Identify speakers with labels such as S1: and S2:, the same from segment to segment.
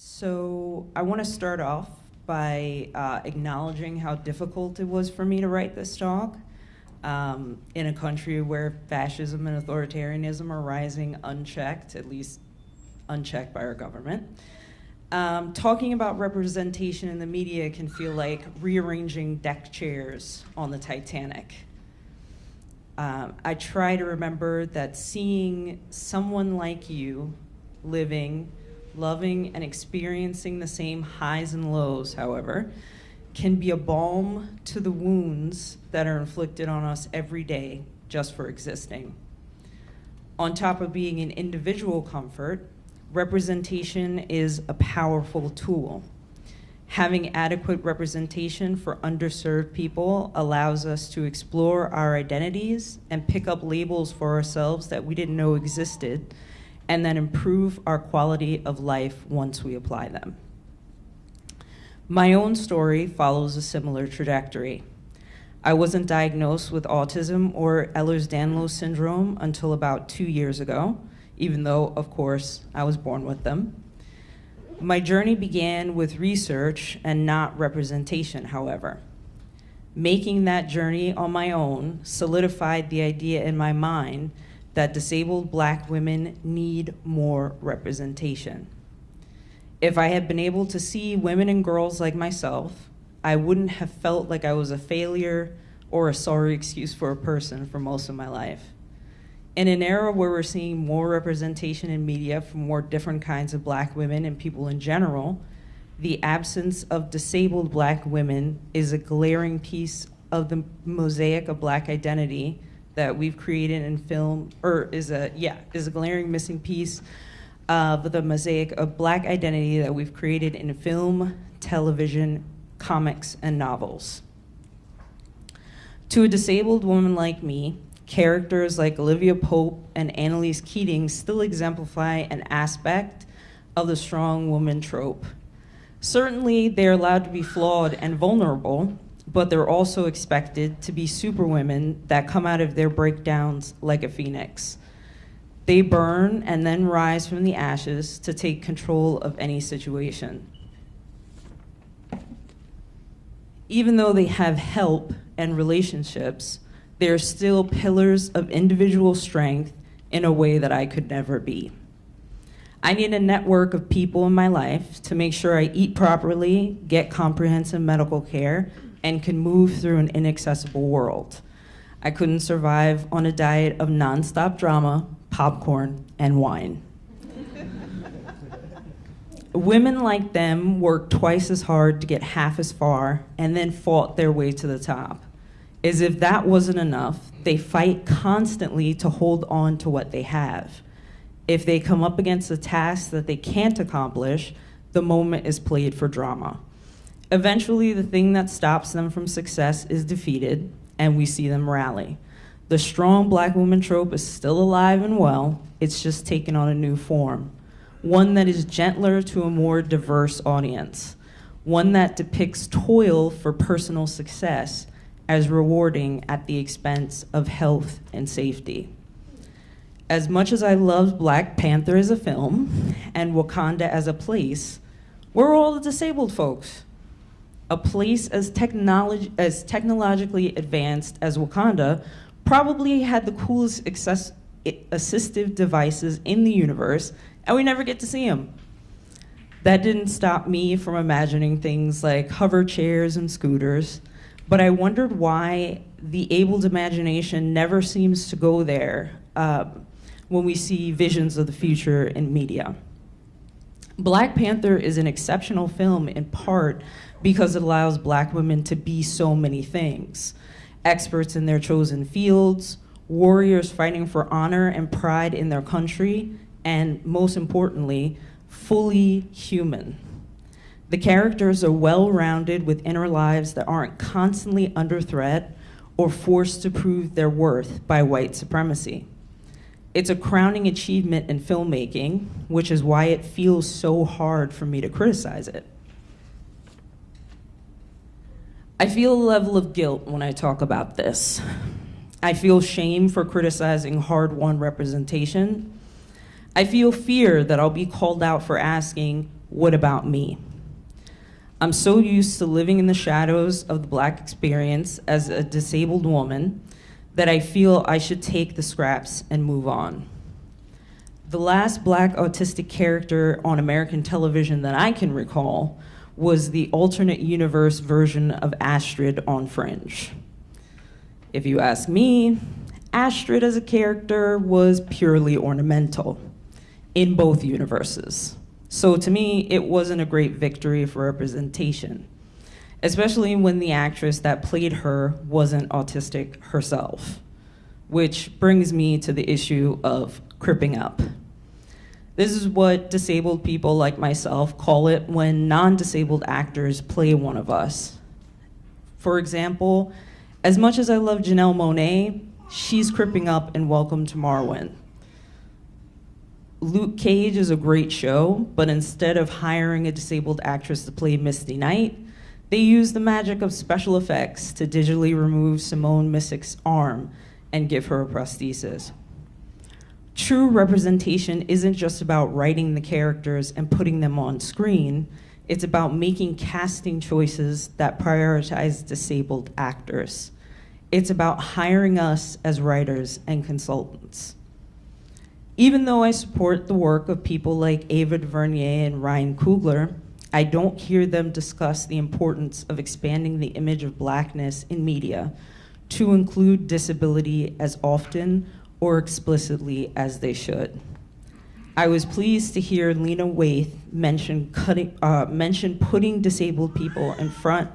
S1: So I want to start off by uh, acknowledging how difficult it was for me to write this talk um, in a country where fascism and authoritarianism are rising unchecked, at least unchecked by our government. Um, talking about representation in the media can feel like rearranging deck chairs on the Titanic. Um, I try to remember that seeing someone like you living, loving, and experiencing the same highs and lows, however, can be a balm to the wounds that are inflicted on us every day just for existing. On top of being an individual comfort, representation is a powerful tool. Having adequate representation for underserved people allows us to explore our identities and pick up labels for ourselves that we didn't know existed, and then improve our quality of life once we apply them. My own story follows a similar trajectory. I wasn't diagnosed with autism or Ehlers-Danlos syndrome until about two years ago, even though, of course, I was born with them. My journey began with research and not representation, however. Making that journey on my own solidified the idea in my mind that disabled black women need more representation. If I had been able to see women and girls like myself, I wouldn't have felt like I was a failure or a sorry excuse for a person for most of my life. In an era where we're seeing more representation in media from more different kinds of black women and people in general, the absence of disabled black women is a glaring piece of the mosaic of black identity that we've created in film, or is a, yeah, is a glaring missing piece of the mosaic of black identity that we've created in film, television, comics, and novels. To a disabled woman like me, characters like Olivia Pope and Annalise Keating still exemplify an aspect of the strong woman trope. Certainly, they're allowed to be flawed and vulnerable, but they're also expected to be superwomen that come out of their breakdowns like a phoenix. They burn and then rise from the ashes to take control of any situation. Even though they have help and relationships, they're still pillars of individual strength in a way that I could never be. I need a network of people in my life to make sure I eat properly, get comprehensive medical care, and can move through an inaccessible world. I couldn't survive on a diet of nonstop drama, popcorn, and wine. Women like them worked twice as hard to get half as far and then fought their way to the top. As if that wasn't enough, they fight constantly to hold on to what they have. If they come up against a task that they can't accomplish, the moment is played for drama. Eventually, the thing that stops them from success is defeated, and we see them rally. The strong black woman trope is still alive and well, it's just taken on a new form. One that is gentler to a more diverse audience. One that depicts toil for personal success as rewarding at the expense of health and safety. As much as I love Black Panther as a film and Wakanda as a place, we're all the disabled folks. A place as, technolog as technologically advanced as Wakanda probably had the coolest access assistive devices in the universe, and we never get to see them. That didn't stop me from imagining things like hover chairs and scooters, but I wondered why the abled imagination never seems to go there um, when we see visions of the future in media. Black Panther is an exceptional film in part because it allows black women to be so many things experts in their chosen fields, warriors fighting for honor and pride in their country, and most importantly, fully human. The characters are well-rounded with inner lives that aren't constantly under threat or forced to prove their worth by white supremacy. It's a crowning achievement in filmmaking, which is why it feels so hard for me to criticize it. I feel a level of guilt when I talk about this. I feel shame for criticizing hard-won representation. I feel fear that I'll be called out for asking, What about me? I'm so used to living in the shadows of the black experience as a disabled woman that I feel I should take the scraps and move on. The last black autistic character on American television that I can recall was the alternate universe version of Astrid on Fringe. If you ask me, Astrid as a character was purely ornamental in both universes. So to me, it wasn't a great victory for representation, especially when the actress that played her wasn't autistic herself, which brings me to the issue of cripping up. This is what disabled people like myself call it when non-disabled actors play one of us. For example, as much as I love Janelle Monáe, she's cripping up in Welcome to Marwen. Luke Cage is a great show, but instead of hiring a disabled actress to play Misty Knight, they use the magic of special effects to digitally remove Simone Missick's arm and give her a prosthesis. True representation isn't just about writing the characters and putting them on screen, it's about making casting choices that prioritize disabled actors. It's about hiring us as writers and consultants. Even though I support the work of people like Ava DuVernay and Ryan Coogler, I don't hear them discuss the importance of expanding the image of blackness in media to include disability as often or explicitly as they should. I was pleased to hear Lena Waithe mention, cutting, uh, mention putting disabled people in front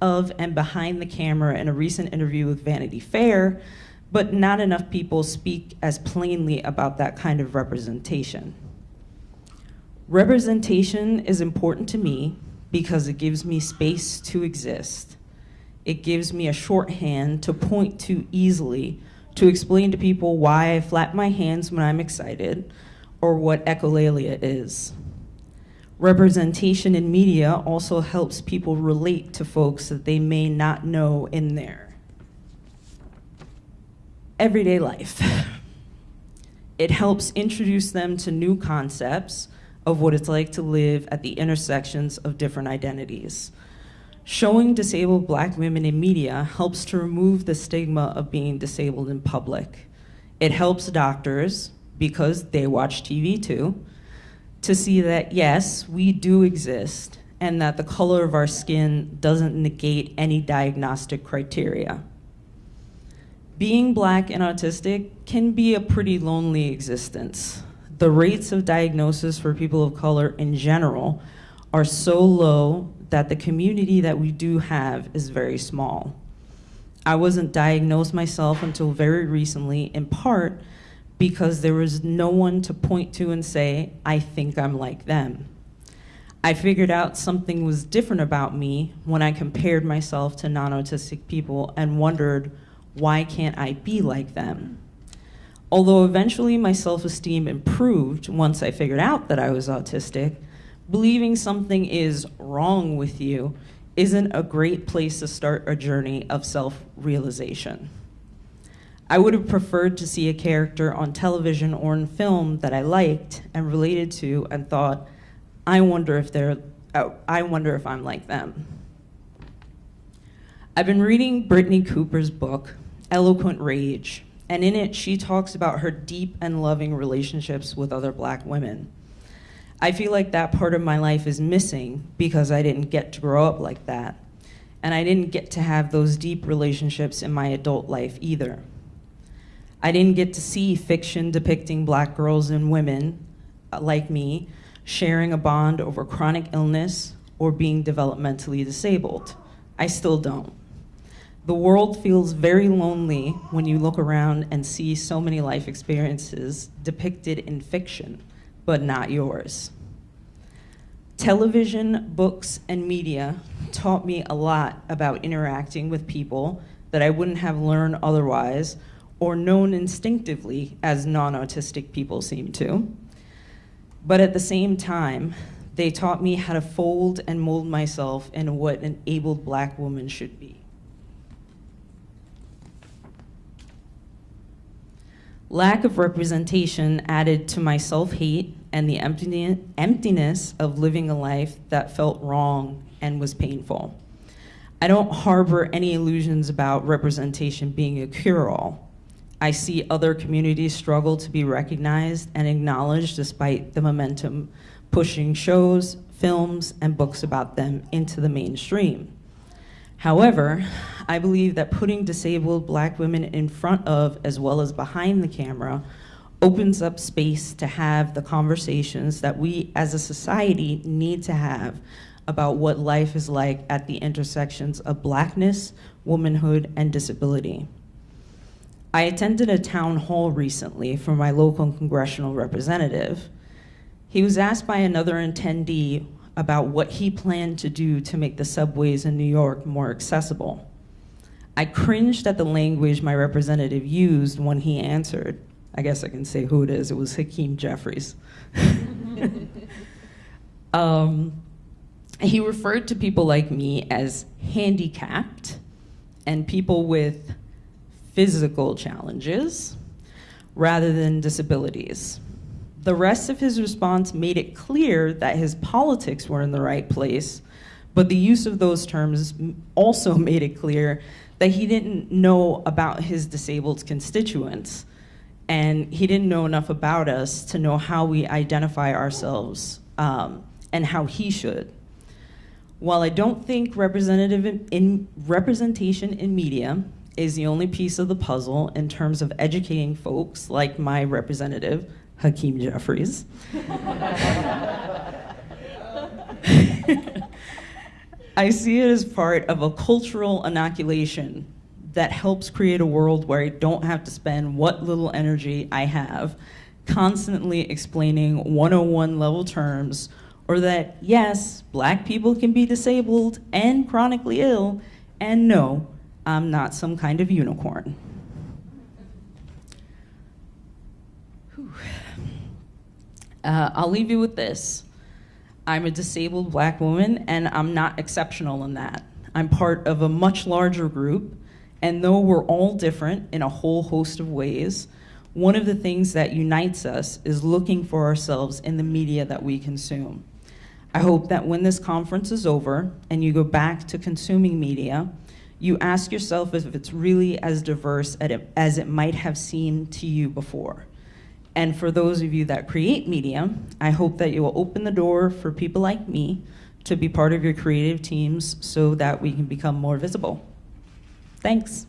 S1: of and behind the camera in a recent interview with Vanity Fair but not enough people speak as plainly about that kind of representation. Representation is important to me because it gives me space to exist. It gives me a shorthand to point to easily to explain to people why I flap my hands when I'm excited or what echolalia is. Representation in media also helps people relate to folks that they may not know in their everyday life. It helps introduce them to new concepts of what it's like to live at the intersections of different identities. Showing disabled black women in media helps to remove the stigma of being disabled in public. It helps doctors, because they watch TV too, to see that yes, we do exist and that the color of our skin doesn't negate any diagnostic criteria being black and autistic can be a pretty lonely existence. The rates of diagnosis for people of color in general are so low that the community that we do have is very small. I wasn't diagnosed myself until very recently, in part because there was no one to point to and say, I think I'm like them. I figured out something was different about me when I compared myself to non-autistic people and wondered why can't I be like them? Although eventually my self-esteem improved once I figured out that I was autistic, believing something is wrong with you isn't a great place to start a journey of self-realization. I would have preferred to see a character on television or in film that I liked and related to and thought, I wonder if they're, oh, I wonder if I'm like them. I've been reading Brittney Cooper's book, Eloquent Rage, and in it she talks about her deep and loving relationships with other black women. I feel like that part of my life is missing because I didn't get to grow up like that. And I didn't get to have those deep relationships in my adult life either. I didn't get to see fiction depicting black girls and women uh, like me sharing a bond over chronic illness or being developmentally disabled. I still don't. The world feels very lonely when you look around and see so many life experiences depicted in fiction, but not yours. Television, books, and media taught me a lot about interacting with people that I wouldn't have learned otherwise or known instinctively as non-autistic people seem to. But at the same time, they taught me how to fold and mold myself into what an abled black woman should be. Lack of representation added to my self-hate and the emptiness of living a life that felt wrong and was painful. I don't harbor any illusions about representation being a cure all. I see other communities struggle to be recognized and acknowledged despite the momentum pushing shows, films, and books about them into the mainstream. However, I believe that putting disabled black women in front of as well as behind the camera opens up space to have the conversations that we as a society need to have about what life is like at the intersections of blackness, womanhood, and disability. I attended a town hall recently for my local congressional representative. He was asked by another attendee about what he planned to do to make the subways in New York more accessible. I cringed at the language my representative used when he answered. I guess I can say who it is. It was Hakeem Jeffries. um, he referred to people like me as handicapped and people with physical challenges rather than disabilities. The rest of his response made it clear that his politics were in the right place, but the use of those terms also made it clear that he didn't know about his disabled constituents and he didn't know enough about us to know how we identify ourselves um, and how he should. While I don't think representative in, in representation in media is the only piece of the puzzle in terms of educating folks like my representative, Hakeem Jeffries. I see it as part of a cultural inoculation that helps create a world where I don't have to spend what little energy I have constantly explaining 101 level terms or that yes, black people can be disabled and chronically ill, and no, I'm not some kind of unicorn. Uh, I'll leave you with this. I'm a disabled black woman, and I'm not exceptional in that. I'm part of a much larger group, and though we're all different in a whole host of ways, one of the things that unites us is looking for ourselves in the media that we consume. I hope that when this conference is over and you go back to consuming media, you ask yourself if it's really as diverse as it might have seemed to you before. And for those of you that create media, I hope that you will open the door for people like me to be part of your creative teams so that we can become more visible. Thanks.